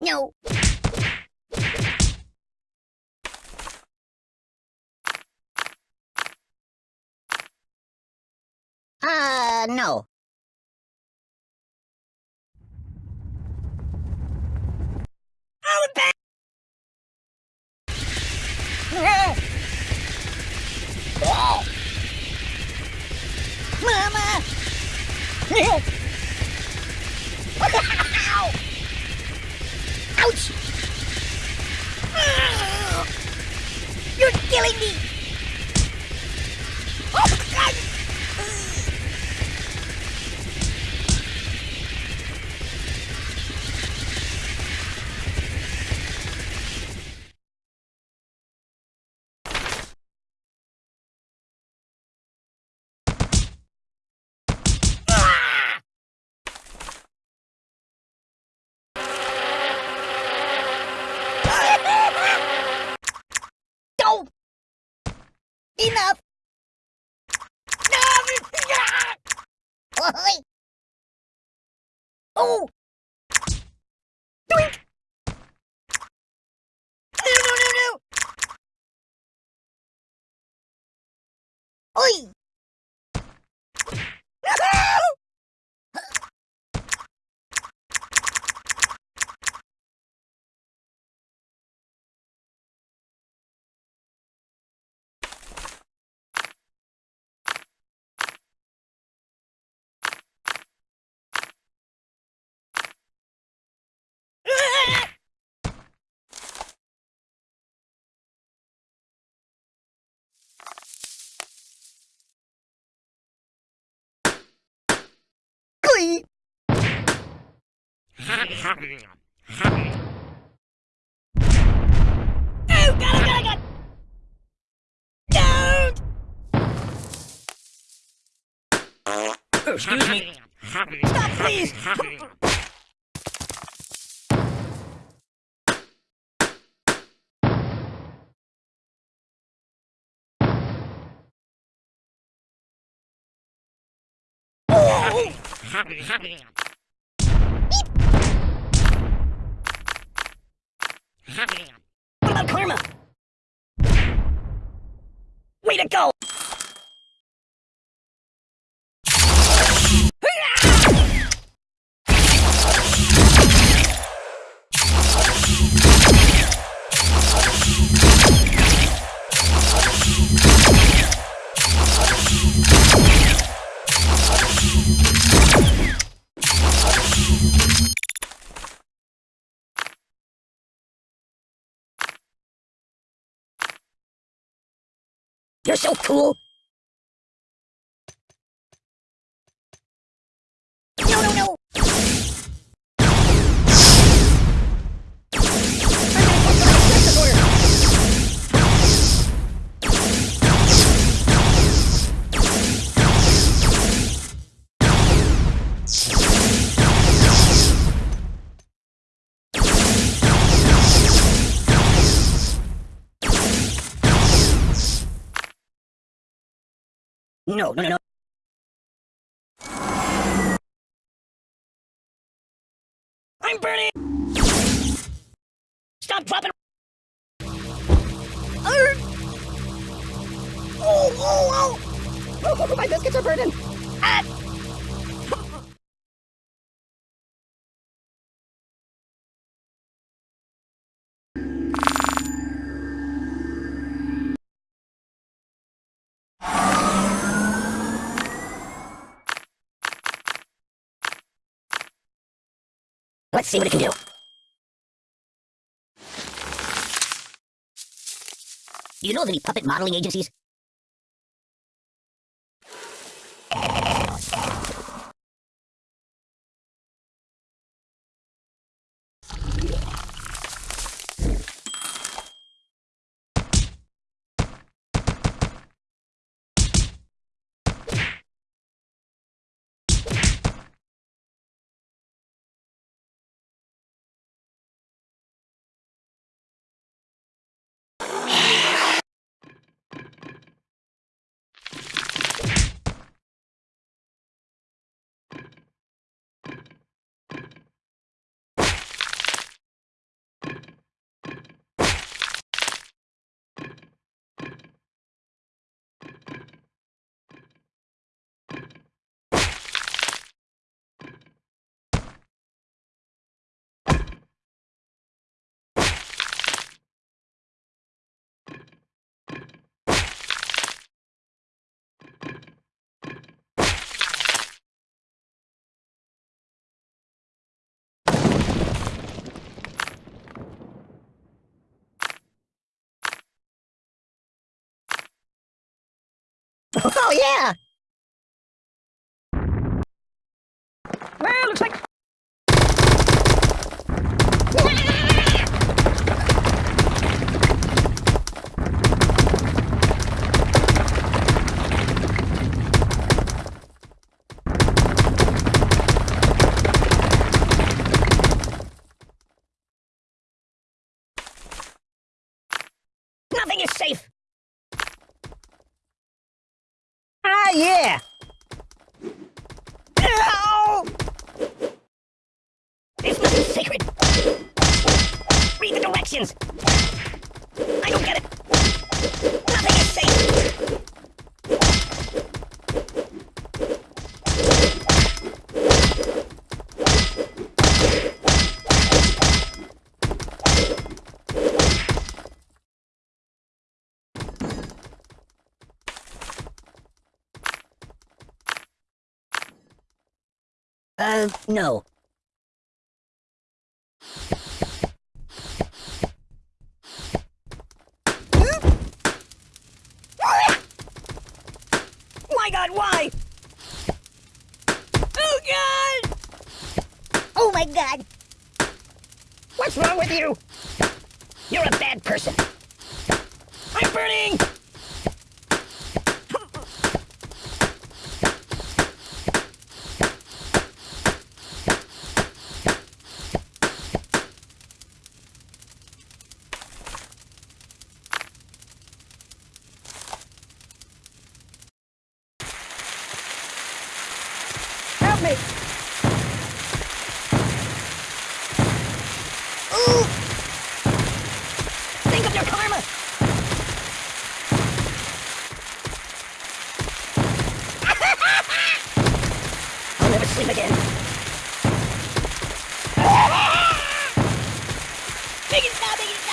No. Uh, no. Mama! Ouch! You're killing me! Enough! Oh! Doink! No, no, no, no! Oi! Glee! Oh, God, oh, God, oh, God! Oh, excuse me. Stop, please! Oh! What about karma? Way to go! You're No, no, no. I'm burning! Stop dropping! Arr! Oh, oh, oh! Oh, my biscuits are burning! Ah! Let's see what it can do. You know of any puppet modeling agencies? Oh, yeah! Well, looks like... Nothing is safe! Ah, yeah! Ow! This must be sacred! Read! I don't get it! Nothing is safe! Uh, no. My god, why? Oh god! Oh my god! What's wrong with you? You're a bad person. I'm burning! Help me! Ooh! Think of your karma! Sleep again. Make it stop! Make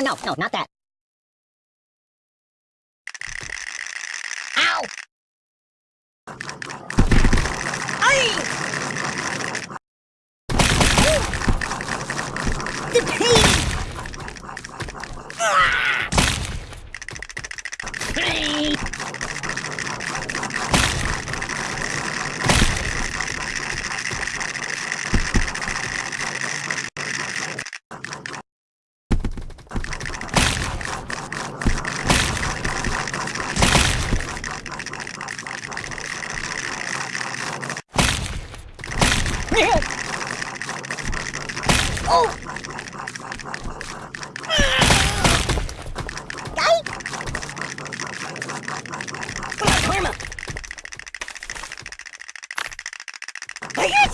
no, no, not that. Ow! Aye! The pain! Ah! Hey! Oh! Guy? Come on, Karma! Are you take it?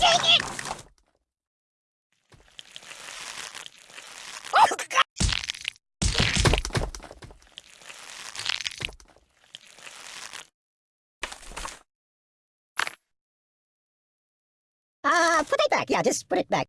Oh, God! Uh, put it back. Yeah, just put it back.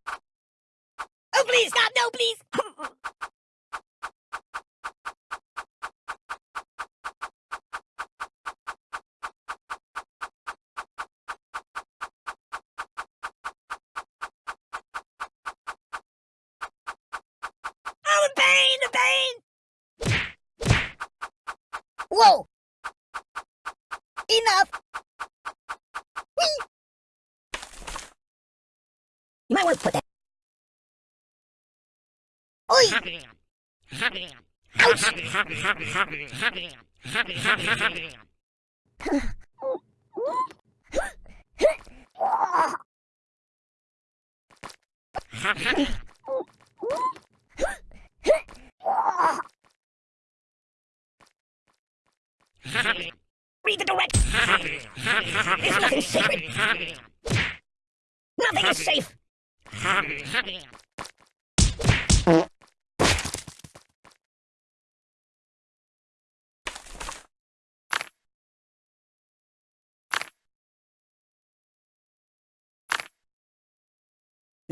Read the directions! There's nothing sacred! Nothing is safe!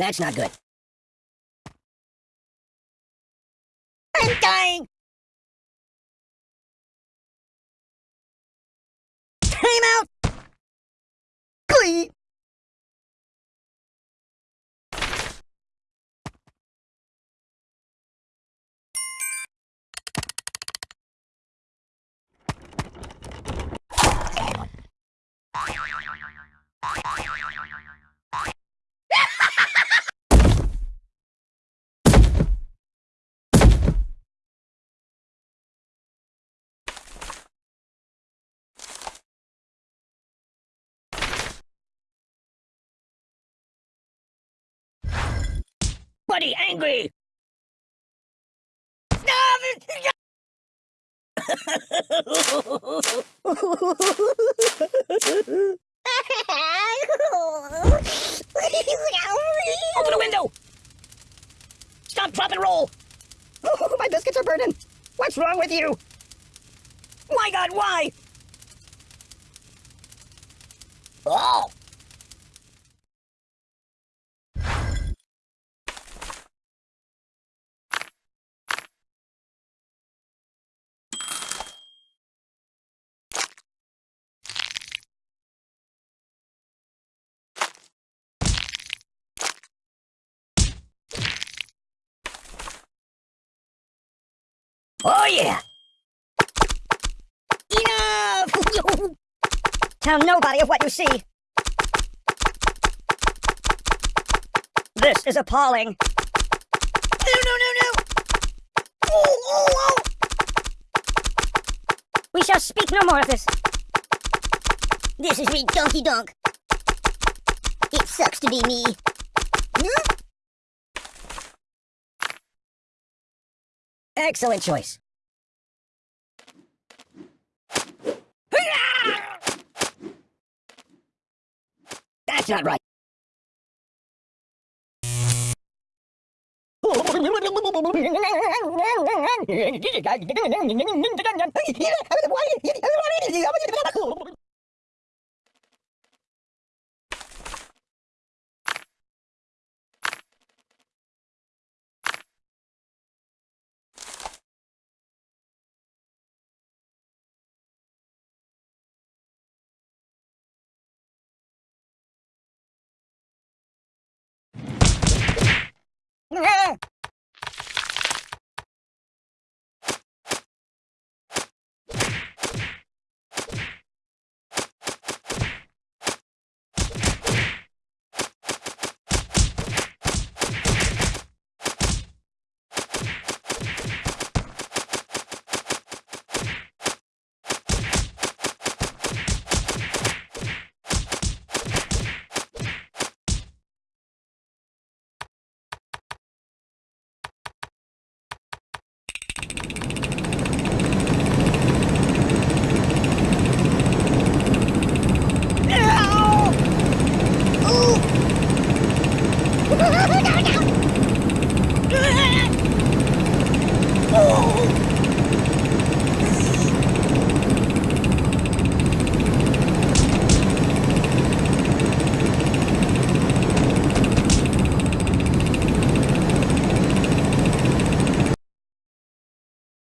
That's not good. I'm dying! Time out! Please! Buddy, angry! Open the window! Stop, drop, and roll! Oh, my biscuits are burning! What's wrong with you? My God, why? Oh! Oh yeah! Enough! Tell nobody of what you see. This is appalling. No, no, no, no! Oh, oh, oh! We shall speak no more of this. This is me, Donkey Donk. It sucks to be me. Excellent choice. That's not right.